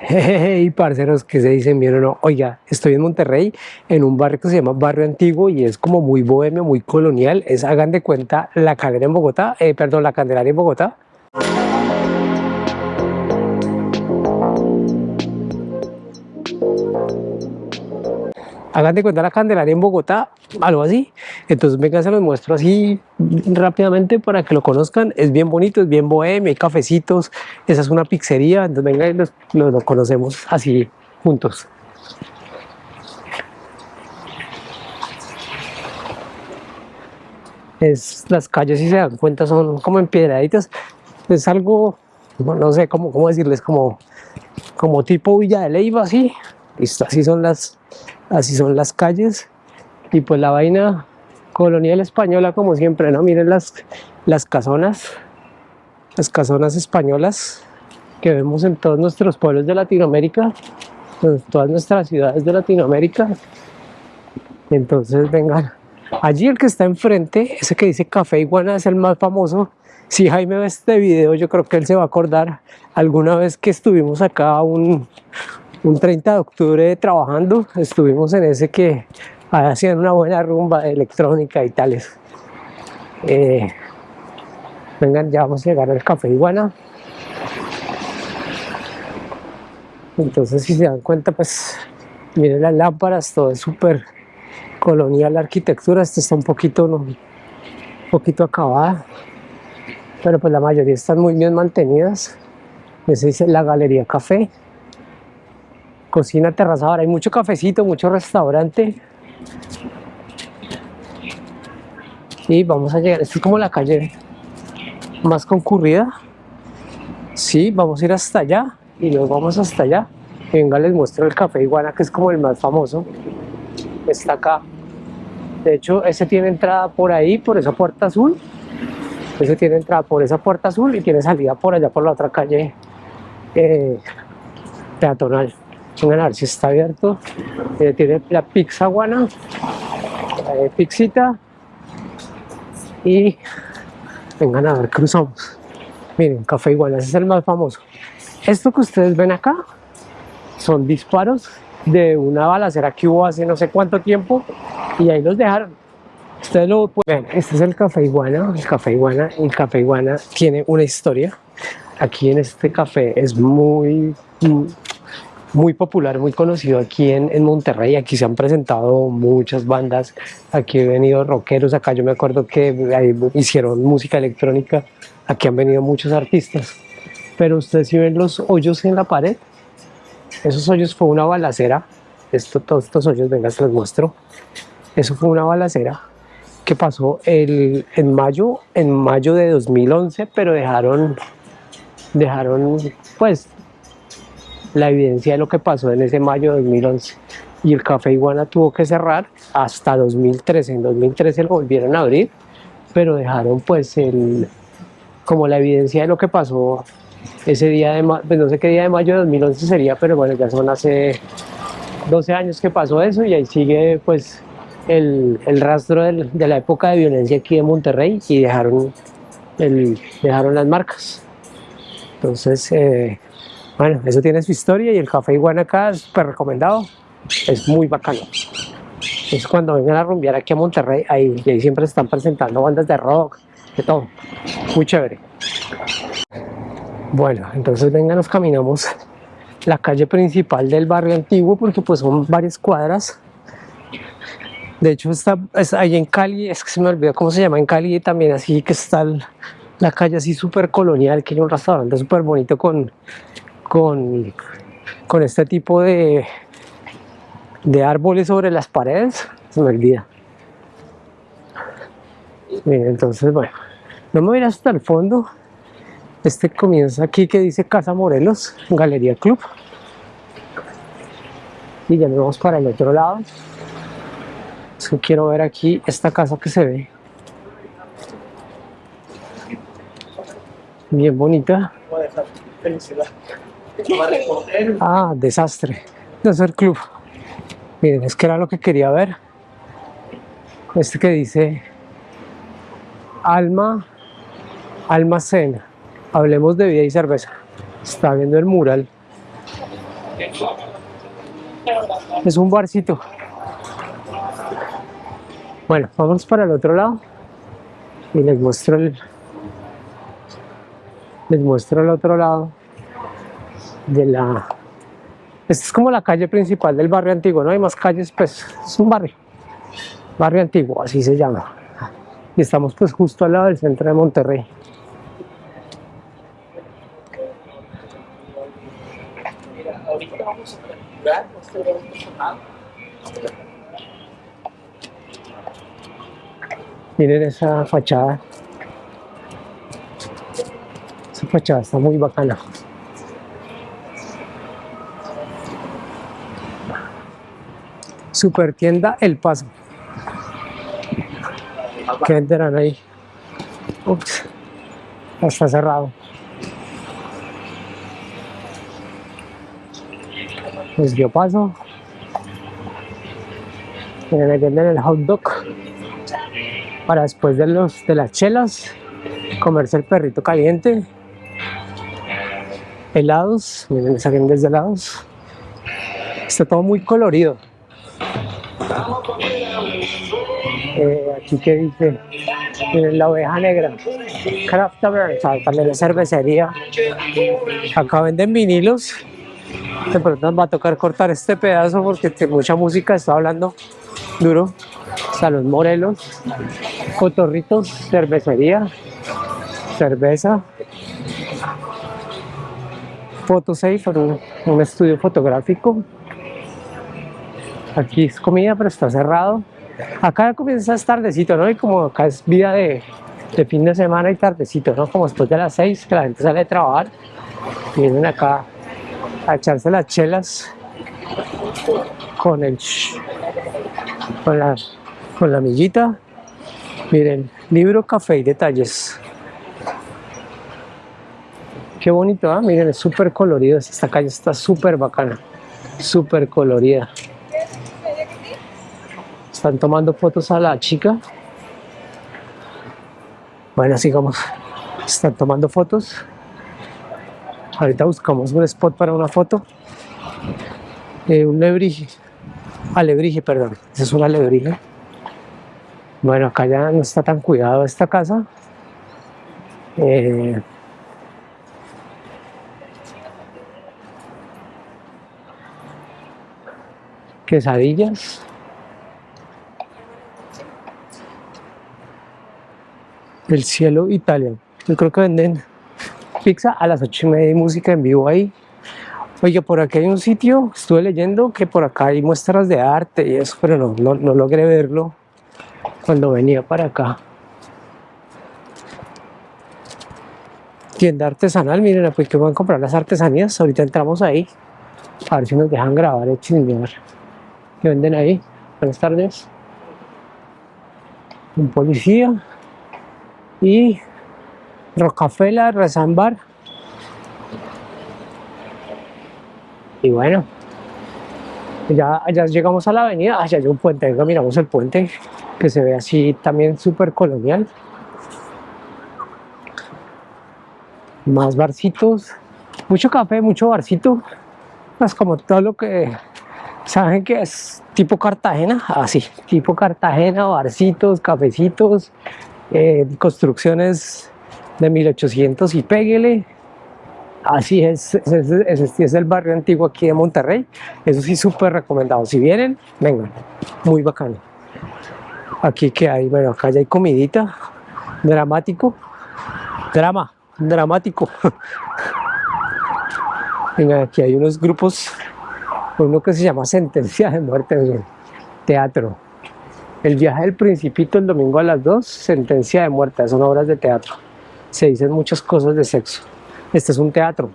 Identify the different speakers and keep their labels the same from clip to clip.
Speaker 1: y parceros que se dicen bien o no, oiga, estoy en Monterrey, en un barrio que se llama Barrio Antiguo y es como muy bohemio, muy colonial, es, hagan de cuenta, la Candelaria en Bogotá, eh, perdón, la Candelaria en Bogotá. Hagan de cuenta la Candelaria en Bogotá, algo así. Entonces venga, se los muestro así rápidamente para que lo conozcan. Es bien bonito, es bien bohemio, hay cafecitos, esa es una pizzería, entonces venga y lo conocemos así juntos. Es, las calles, si se dan cuenta, son como empiedraditas. Es algo, no sé cómo, cómo decirles, como, como tipo Villa de Leyva, así. Listo, así son las, así son las calles y pues la vaina colonial española como siempre, ¿no? Miren las, las casonas, las casonas españolas que vemos en todos nuestros pueblos de Latinoamérica, en todas nuestras ciudades de Latinoamérica. Entonces vengan, allí el que está enfrente, ese que dice Café Iguana es el más famoso. Si Jaime ve este video, yo creo que él se va a acordar alguna vez que estuvimos acá un, un 30 de octubre trabajando, estuvimos en ese que hacían una buena rumba electrónica y tales. Eh, vengan, ya vamos a llegar al Café Iguana. Entonces, si se dan cuenta, pues miren las lámparas, todo es súper colonial la arquitectura. Esta está un poquito, un poquito acabada, pero pues la mayoría están muy bien mantenidas. Esa dice la Galería Café cocina terrazadora, hay mucho cafecito, mucho restaurante. Y vamos a llegar, esto es como la calle más concurrida. Sí, vamos a ir hasta allá y luego vamos hasta allá. venga, les muestro el café iguana que es como el más famoso. Está acá. De hecho, ese tiene entrada por ahí, por esa puerta azul. Ese tiene entrada por esa puerta azul y tiene salida por allá, por la otra calle eh, peatonal vengan a ver si está abierto eh, tiene la pizza guana eh, pixita y vengan a ver cruzamos. Miren café iguana ese es el más famoso. Esto que ustedes ven acá son disparos de una balacera que hubo hace no sé cuánto tiempo y ahí los dejaron. Ustedes lo pueden este es el café iguana el café iguana el café iguana tiene una historia. Aquí en este café es muy muy popular, muy conocido aquí en, Monterrey. Aquí se han presentado muchas bandas, aquí han venido rockeros, acá yo me acuerdo que hicieron música electrónica, aquí han venido muchos artistas. Pero ustedes si ven los hoyos en la pared, esos hoyos fue una balacera, Esto, todos estos hoyos, venga, se los muestro. Eso fue una balacera que pasó en mayo, en mayo de 2011, pero dejaron, dejaron pues la evidencia de lo que pasó en ese mayo de 2011 y el Café Iguana tuvo que cerrar hasta 2013, en 2013 lo volvieron a abrir pero dejaron pues el como la evidencia de lo que pasó ese día de pues no sé qué día de mayo de 2011 sería pero bueno ya son hace 12 años que pasó eso y ahí sigue pues el, el rastro de la época de violencia aquí en Monterrey y dejaron dejaron las marcas. Entonces eh, bueno, eso tiene su historia y el café iguana acá es súper recomendado, es muy bacano. Es cuando vengan a rumbear aquí a Monterrey, ahí, ahí siempre se están presentando bandas de rock, de todo, muy chévere. Bueno, entonces vengan, nos caminamos la calle principal del barrio antiguo porque pues son varias cuadras. De hecho está, ahí en Cali, es que se me olvidó cómo se llama en Cali también así que está la calle así súper colonial, que hay un restaurante súper bonito con con, con este tipo de, de árboles sobre las paredes, se me olvida. entonces, bueno, no me voy a ir hasta el fondo. Este comienza aquí que dice Casa Morelos, Galería Club. Y ya nos vamos para el otro lado. quiero ver aquí esta casa que se ve. Bien bonita. Felicidad. Ah, desastre. De hacer club. Miren, es que era lo que quería ver. Este que dice Alma, Almacena. Hablemos de vida y cerveza. Está viendo el mural. Es un barcito. Bueno, vamos para el otro lado y les muestro el les muestro el otro lado de la esta es como la calle principal del barrio antiguo, no hay más calles, pues es un barrio, barrio antiguo, así se llama. Y estamos pues justo al lado del centro de Monterrey. Miren esa fachada. Esa fachada está muy bacana. Super tienda El Paso. ¿Qué venderán ahí? Ups, está cerrado. Pues yo paso. Miren, ahí venden el hot dog para después de, los, de las chelas comerse el perrito caliente helados, miren, salen desde helados está todo muy colorido eh, aquí que dice miren, la oveja negra craft también la cervecería. Acá venden vinilos. De pronto nos va a tocar cortar este pedazo porque tiene mucha música está hablando duro. Salón Morelos Cotorritos, cervecería cerveza. Fotosafe, un, un estudio fotográfico aquí es comida pero está cerrado acá comienza estar tardecito, ¿no? Y como acá es vida de, fin de semana y tardecito, ¿no? Como después de las 6 que la gente sale a trabajar, vienen acá a echarse las chelas con el con la, con la millita. Miren, libro, café y detalles. Qué bonito, ¿ah? miren, es súper colorido. Esta calle está súper bacana, súper colorida. Están tomando fotos a la chica. Bueno, sigamos. Están tomando fotos. Ahorita buscamos un spot para una foto. Eh, un lebrige. Alebrije, perdón. Esa es una alebrije. Bueno, acá ya no está tan cuidado esta casa. Eh, quesadillas. El cielo Italia. Yo creo que venden pizza a las ocho y media y música en vivo ahí. Oye, por aquí hay un sitio, estuve leyendo que por acá hay muestras de arte y eso, pero no, no, no logré verlo cuando venía para acá. Tienda artesanal, miren, pues que van a comprar las artesanías. Ahorita entramos ahí. A ver si nos dejan grabar el chingar. ¿Qué venden ahí? Buenas tardes. Un policía. Y Rocafela, Rezambar. Y bueno, ya, ya llegamos a la avenida, allá hay un puente, venga, miramos el puente, que se ve así también súper colonial. Más barcitos, mucho café, mucho barcito, es como todo lo que saben que es tipo Cartagena, así, tipo Cartagena, barcitos, cafecitos, eh, construcciones de 1800 y péguele, Así es, el barrio antiguo aquí de Monterrey. Eso sí, súper recomendado. Si vienen, vengan. Muy bacano. Aquí que hay, bueno, acá ya hay comidita. Dramático. Drama, dramático. Venga, aquí hay unos grupos. Uno que se llama Sentencia de Muerte. Teatro. El viaje del Principito el domingo a las 2, Sentencia de Muerte. Son obras de teatro. Se dicen muchas cosas de sexo. Este es un teatro.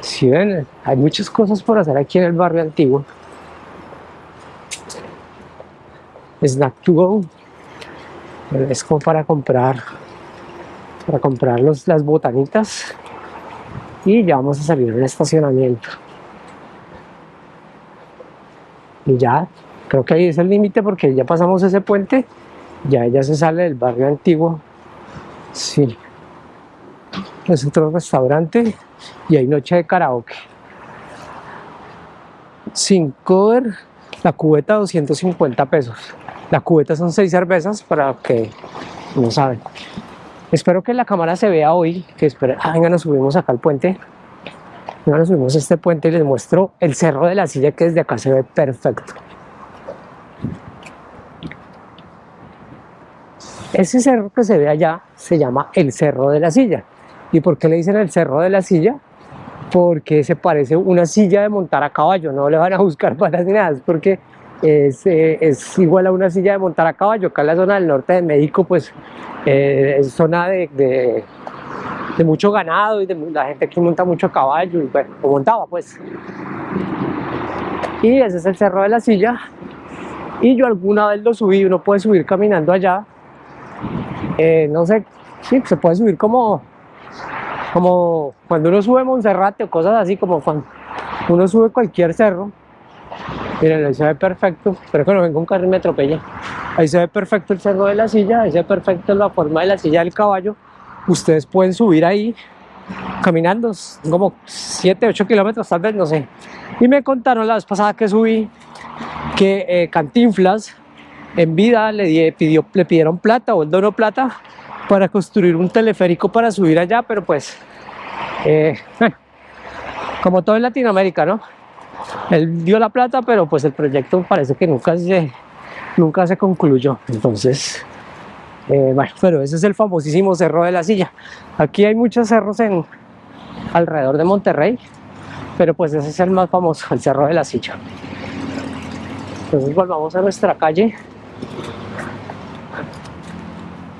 Speaker 1: Si ven, hay muchas cosas por hacer aquí en el barrio antiguo. Snack to go. Es como para comprar, para comprar las botanitas. Y ya vamos a salir del estacionamiento. Y ya, creo que ahí es el límite porque ya pasamos ese puente. Ya ella se sale del barrio antiguo. Sí es otro restaurante y hay noche de karaoke sin cover, la cubeta 250 pesos. La cubeta son seis cervezas para que no saben. Espero que la cámara se vea hoy, que espera, ah, venga, nos subimos acá al puente. Venga, nos subimos a este puente y les muestro el cerro de la silla que desde acá se ve perfecto. Ese cerro que se ve allá se llama el Cerro de la Silla. ¿Y por qué le dicen el Cerro de la Silla? Porque se parece una silla de montar a caballo, no le van a buscar para nada, porque es, eh, es, igual a una silla de montar a caballo. Acá en la zona del norte de México, pues eh, es zona de, mucho ganado y de la gente aquí monta mucho caballo, y bueno, o montaba pues. Y ese es el Cerro de la Silla. Y yo alguna vez lo subí, uno puede subir caminando allá eh, no sé, sí, se puede subir como, como cuando uno sube Monserrate o cosas así, como cuando uno sube cualquier cerro. Miren, ahí se ve perfecto, espero que no venga un carro y me atropelle. Ahí se ve perfecto el cerro de la silla, ahí se ve perfecto la forma de la silla del caballo. Ustedes pueden subir ahí caminando, como 7, 8 kilómetros tal vez, no sé. Y me contaron la vez pasada que subí que eh, Cantinflas en vida le, pidió, le pidieron plata o él donó plata para construir un teleférico para subir allá, pero pues, eh, como todo en Latinoamérica, ¿no? Él dio la plata, pero pues el proyecto parece que nunca se, nunca se concluyó. Entonces, eh, bueno, pero ese es el famosísimo Cerro de la Silla. Aquí hay muchos cerros en, alrededor de Monterrey, pero pues ese es el más famoso, el Cerro de la Silla. Entonces volvamos a nuestra calle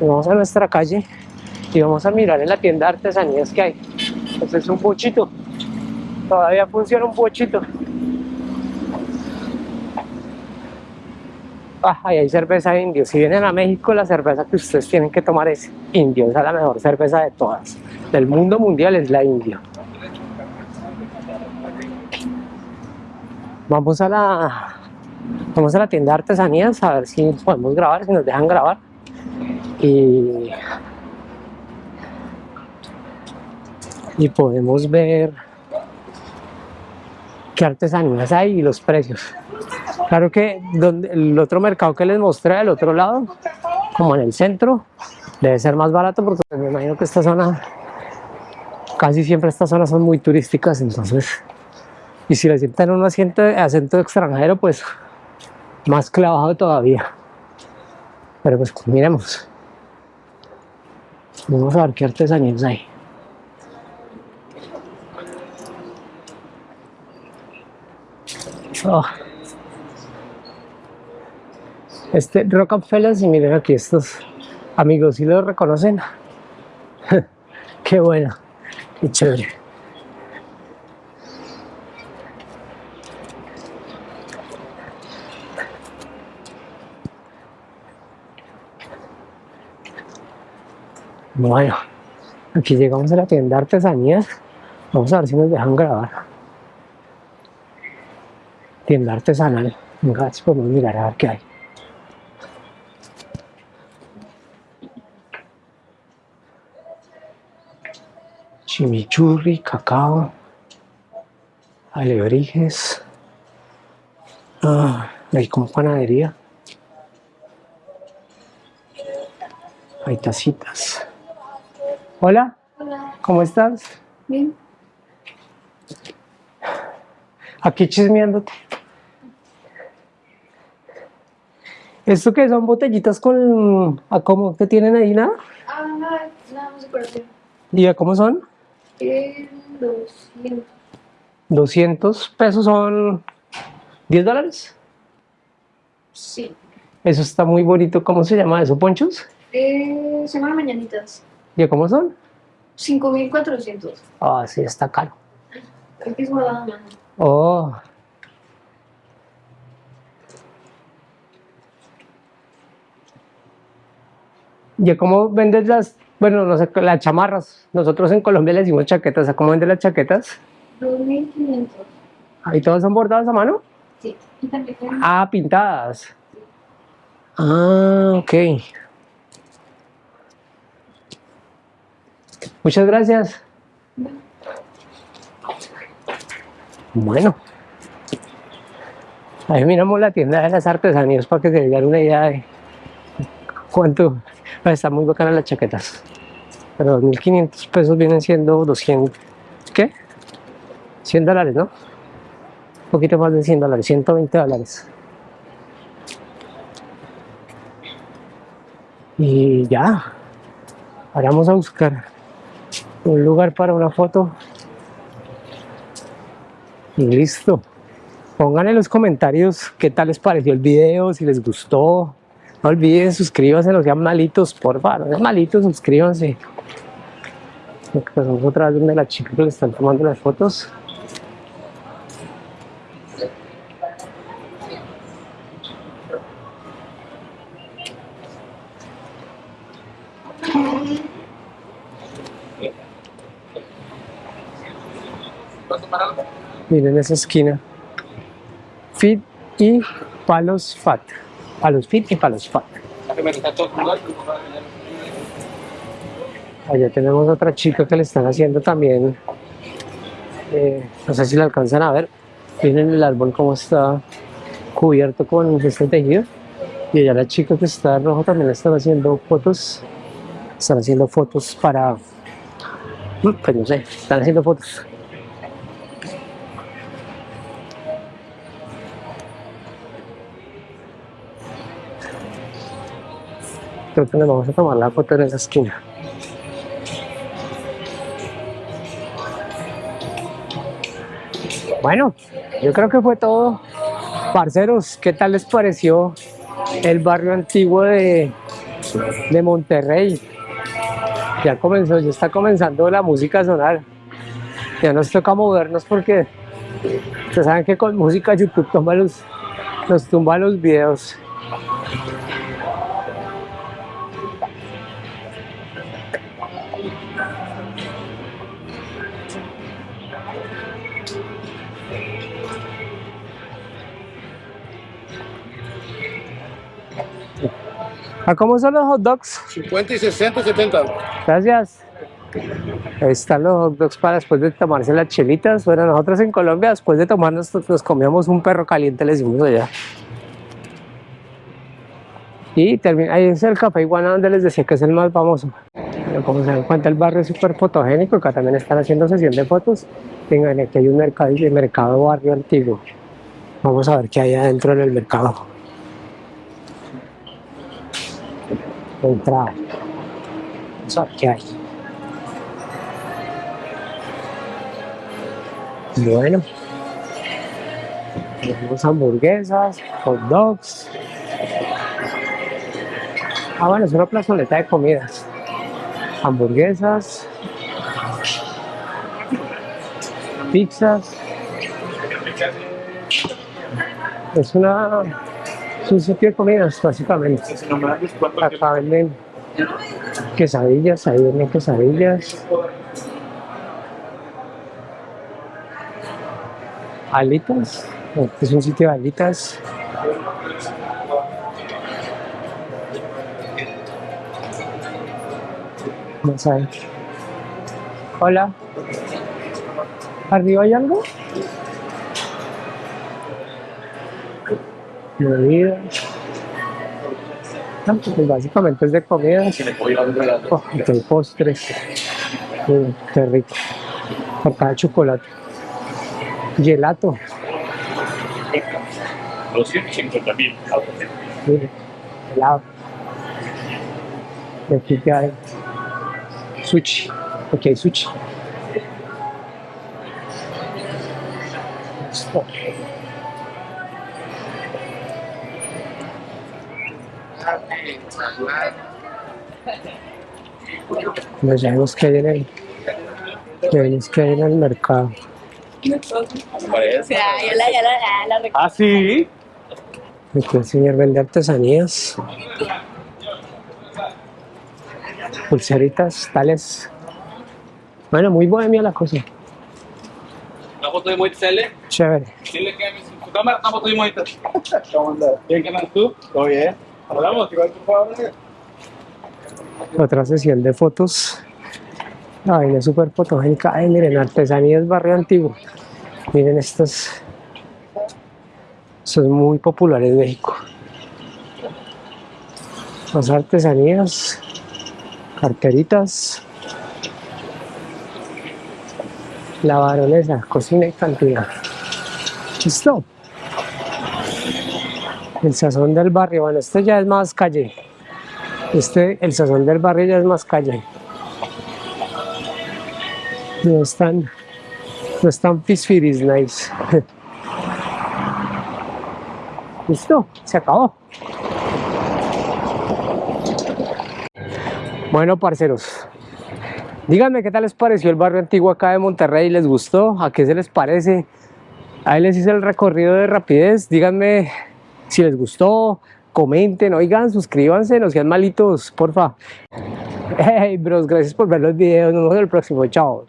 Speaker 1: vamos a nuestra calle y vamos a mirar en la tienda de artesanías que hay. Este es un bochito. Todavía funciona un bochito. Ah, ahí hay cerveza indio. Si vienen a México, la cerveza que ustedes tienen que tomar es indio. Esa es la mejor cerveza de todas. Del mundo mundial es la indio. Vamos a la vamos a la tienda de artesanías a ver si podemos grabar, si nos dejan grabar y, y podemos ver qué artesanías hay y los precios. Claro que donde, el otro mercado que les mostré al otro lado, como en el centro, debe ser más barato porque me imagino que esta zona, casi siempre estas zonas son muy turísticas, entonces, y si le sientan un asiento, acento extranjero, pues más clavado todavía. Pero pues miremos. Vamos a ver qué artesanías hay. Oh. Este Rockefeller, y miren aquí estos amigos, si lo reconocen? qué bueno, qué chévere. Bueno, aquí llegamos a la tienda de artesanías. Vamos a ver si nos dejan grabar. Tienda artesanal. Venga, si podemos mirar a ver qué hay. Chimichurri, cacao, alebrijes. Ah, hay como panadería. Hay tacitas. Hola. Hola. ¿Cómo estás?
Speaker 2: Bien.
Speaker 1: Aquí chismeándote. ¿Esto qué son botellitas con... ¿A cómo te tienen ahí nada?
Speaker 2: Ah, nada, nada más decoración.
Speaker 1: ¿Y a cómo son?
Speaker 2: Eh, 200.
Speaker 1: 200 pesos son 10 dólares.
Speaker 2: Sí.
Speaker 1: Eso está muy bonito. ¿Cómo se llama eso? ¿Ponchos?
Speaker 2: Eh, se llaman mañanitas.
Speaker 1: ¿Y cómo son?
Speaker 2: 5.400.
Speaker 1: Ah, sí, está caro.
Speaker 2: Aquí es mano.
Speaker 1: Oh. ¿Y cómo vendes las, bueno, no sé, las chamarras? Nosotros en Colombia le decimos chaquetas. ¿A cómo vendes las chaquetas?
Speaker 2: 2.500.
Speaker 1: ¿Ahí todas son bordadas a mano?
Speaker 2: Sí. Y también
Speaker 1: Ah, pintadas. Ah, ok. Muchas gracias. Bueno, Ahí miramos la tienda de las artesanías para que se den una idea de cuánto. Están muy bacanas las chaquetas. Pero 2.500 pesos vienen siendo 200. ¿Qué? 100 dólares, ¿no? Un poquito más de 100 dólares, 120 dólares. Y ya. Ahora vamos a buscar un lugar para una foto. Y listo. Pongan en los comentarios qué tal les pareció el video, si les gustó. No olviden suscríbanse, no sean malitos, por favor. No malitos, suscríbanse. Pasamos otra vez donde la chica que le están tomando las fotos. Miren esa esquina. Fit y palos fat. Palos fit y palos fat. Allá tenemos otra chica que le están haciendo también. eh, no sé si la alcanzan a ver. Miren el árbol cómo está cubierto con este tejido. Y allá la chica que está rojo también le están haciendo fotos. Están haciendo fotos para. mm, Pues no sé, están haciendo fotos. Creo que nos vamos a tomar la foto en esa esquina. Bueno, yo creo que fue todo. Parceros, ¿qué tal les pareció el barrio antiguo de, de Monterrey? Ya comenzó, ya está comenzando la música a sonar. Ya nos toca movernos porque ustedes saben que con música YouTube nos tumba los videos. ¿A cómo son los hot dogs?
Speaker 3: 50 y 60, 70.
Speaker 1: Gracias. Ahí están los hot dogs para después de tomarse las chelitas. Bueno, nosotros en Colombia, después de tomarnos, nos comíamos un perro caliente, le decimos allá. Y termina, ahí es el café iguana donde les decía que es el más famoso. Como se dan cuenta, el barrio es súper fotogénico. Acá también están haciendo sesión de fotos. Vengan, aquí hay un mercado, el mercado barrio antiguo. Vamos a ver qué hay adentro en el mercado. Entrada. Vamos a ver qué hay. Bueno. Tenemos hamburguesas, hot dogs. Ah, bueno, es una plazoleta de comidas. Hamburguesas. Pizzas. Es una... Es un sitio de comidas, básicamente. Acá venden quesadillas, ahí venden quesadillas. Alitas, este es un sitio de alitas. Ver. Hola. ¿Arriba hay algo? No, pues básicamente es de comidas. Oh, hay postres. Mm, qué rico. Acá hay chocolate. Gelato.
Speaker 3: 250 mil.
Speaker 1: Helado. Y aquí que hay sushi. Aquí hay sushi. Listo. Nos vemos que hay en el, vemos que hay en el mercado.
Speaker 3: Ah, sí.
Speaker 1: Aquí el señor vende artesanías. Pulseritas, tales. Bueno, muy bohemia la cosa.
Speaker 3: Una foto de Moisés L.
Speaker 1: Chévere.
Speaker 3: Dile que mi su cámara, una foto de Moisés. ¿Cómo andas? ¿Bien que andas tú? Todo bien. Hablamos, igual por favor.
Speaker 1: Otra sesión de fotos. La vaina es súper fotogénica. Ay, miren, artesanías barrio antiguo. Miren estas. Es muy popular en México. Las artesanías, carteritas, la baronesa, cocina y cantina. ¿Listo? El sazón del barrio, bueno, este ya es más calle. Este, el sazón del barrio ya es más calle. No están, no están pisfiris nice. Listo, se acabó. Bueno, parceros, díganme qué tal les pareció el barrio antiguo acá de Monterrey, ¿les gustó? ¿A qué se les parece? Ahí les hice el recorrido de rapidez, díganme si les gustó, comenten, oigan, suscríbanse, no sean malitos, porfa. Hey, bros, gracias por ver los videos, nos vemos en el próximo, chao.